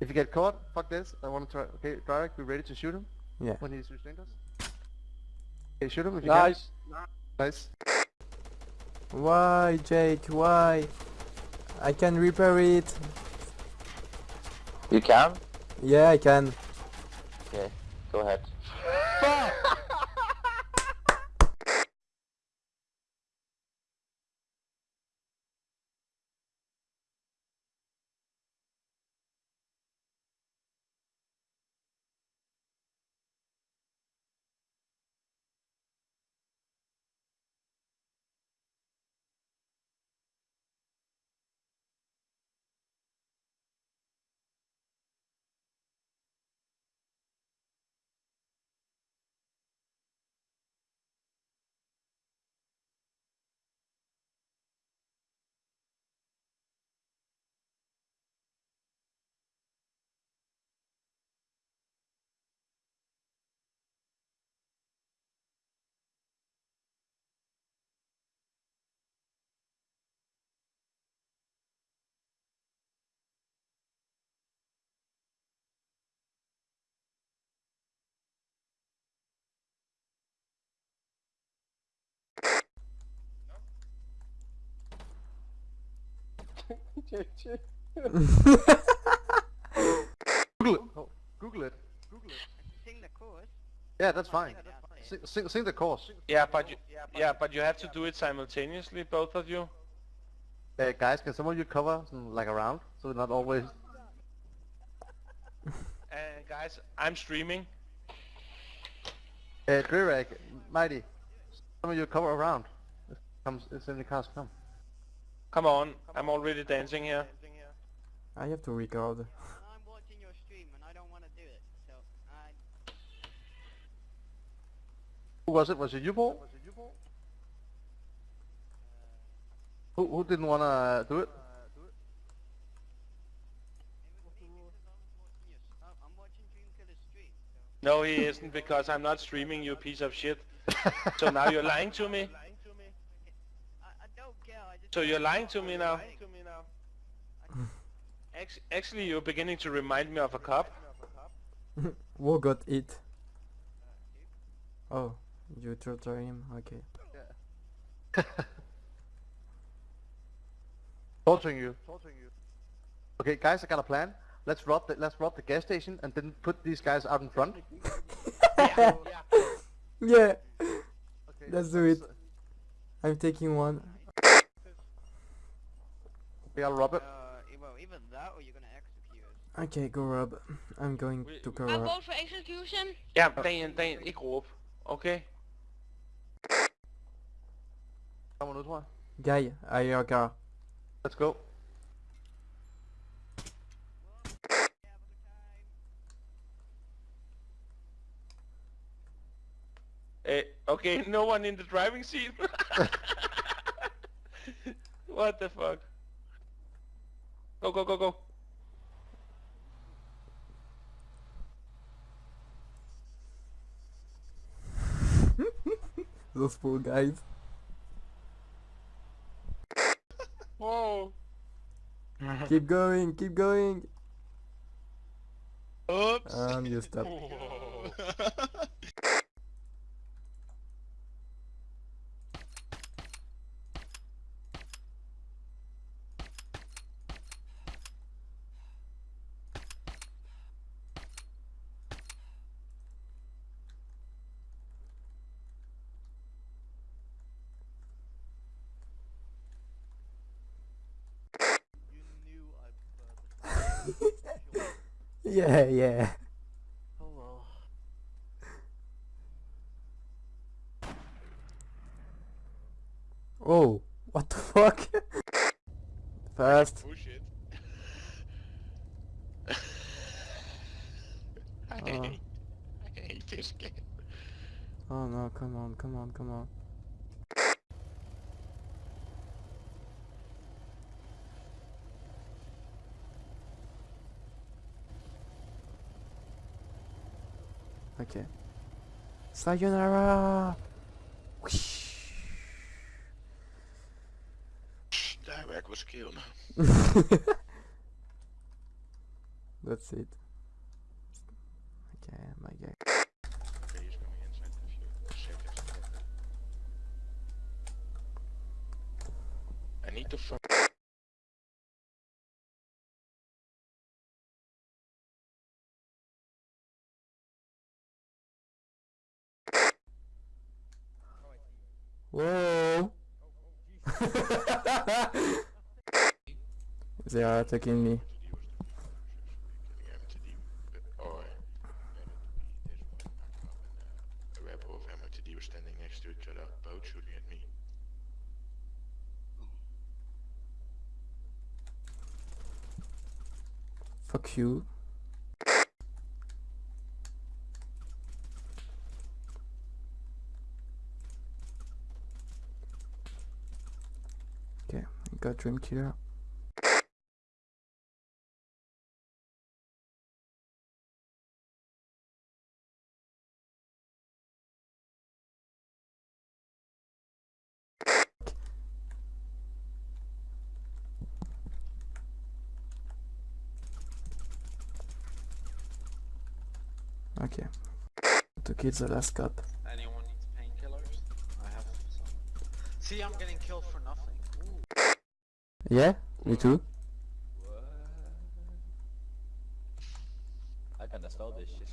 If you get caught, fuck this. I want to try. Okay, Drarek, be ready to shoot him Yeah. when he's restrained us. Okay, shoot him if you Nice. can. Nice. Why, Jake? Why? I can repair it. You can? Yeah, I can. Okay, go ahead. Google it. Oh, Google it. Google it. Sing the chorus. Yeah, that's fine. Yeah, that's fine. Sing, sing, sing the chorus. Yeah, but you, yeah, but you have to do it simultaneously, both of you. Uh, guys, can some of you cover some, like around so not always? And guys, I'm streaming. Uh, Drarek, Mighty, some of you cover around. If comes, if any cars come. Come on, I'm already dancing here. I have to record. I'm watching your stream and I don't want to do it. So I. Who was it? Was it you, Paul? Who, who didn't want to do it? I'm watching Dreamkiller's stream. So. No, he isn't because I'm not streaming, you piece of shit. So now you're lying to me. I, I don't care. I just. So you're lying to me now. Act- Actually, you're beginning to remind me of a cop. Who got it? Oh, you torture him? Okay. Torturing you. Okay, guys, I got a plan. Let's rob the let's rob the gas station and then put these guys out in front. Yeah, Okay, Let's do it. I'm taking one. We gotta rob it. Uh, well, either that or you're gonna execute us. Okay, go Rob. I'm going We- to we- cover I'll up. vote for execution. Ja, Dan, Dan, ikke råb. Okay? Kommer nu, tror jeg. Guy, I your car. Let's go. Uh, okay, no one in the driving seat. what the fuck? Go, go, go, go. Those poor guys. Whoa. Keep going, keep going. Oops. And you stop. You knew I preferred Yeah, yeah. Oh well. Oh, what the fuck? Fast. Push it. I Uh. hate, I hate this game. Oh no, come on, come on, come on. Okay. Sayonara! Whoosh. Dagwerk was killed. That's it. Okay, my guy. Okay, he's coming inside in a few seconds. I need to fuck. Whoa! they are attacking me. Fuck a rebel of MOTD was standing next to each other, both shooting at me. Fuck you. Okay, got Dream Killer. Okay. To kill the last painkillers? I have some. See, I'm getting killed for nothing. Ooh. Yeah, me too. I kinda stole this shit.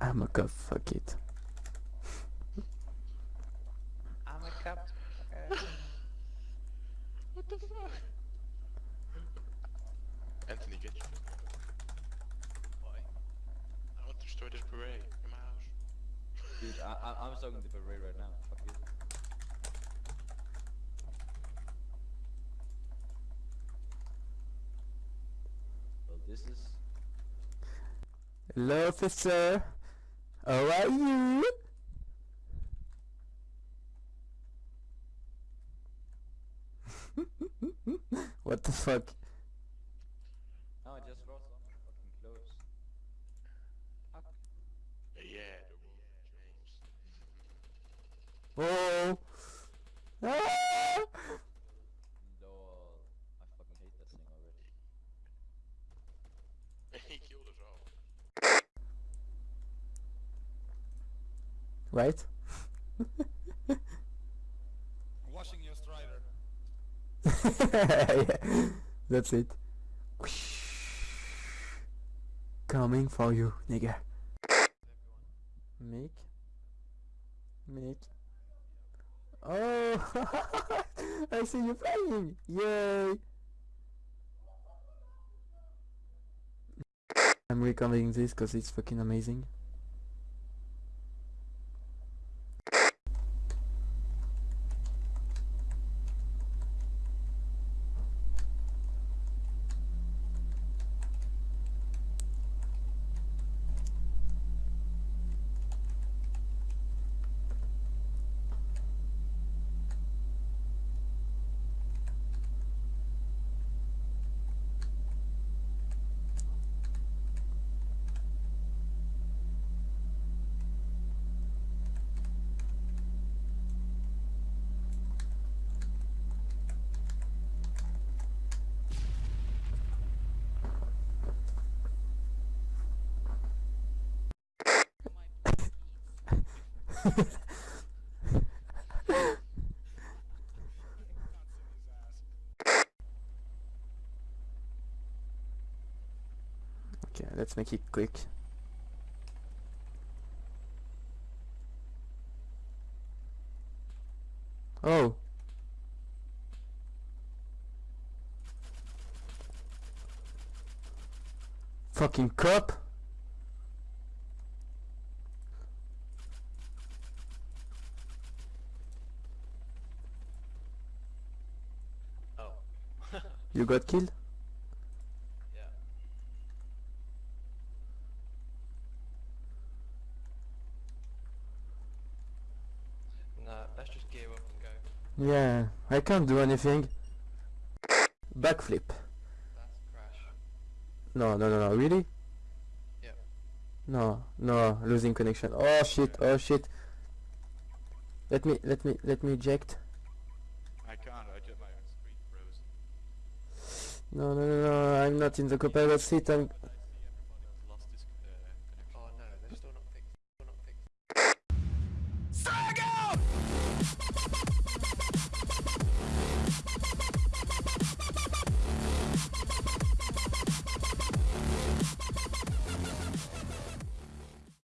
I'm a cup, fuck it. I'm a cup. What the fuck? Anthony, get you. Why? I want to destroy this beret in my house. Dude, I, I'm talking the beret right now. Fuck you. Well, this is... Hello, officer. How are you? what the fuck? No, I just brought some fucking clothes. Fuck. Yeah, the world. Oh! Ah! Lol. I fucking hate that thing already. he killed us all. Right? Washing your strider. yeah, that's it. Coming for you, nigga. Mick? Mick? Oh! I see you flying! Yay! I'm recording this because it's fucking amazing. Okay, let's make it quick. Oh. Fucking cop. Oh. You got killed? yeah. Nah, let's just gear up and go. Yeah, I can't do anything. Backflip. That's crash. No, no, no, no, really? Yep. No, no, losing connection. Oh shit, oh shit. Let me, let me, let me eject. I can't, I just my screen froze. No, no, no, no, I'm not in the copilot seat. I'm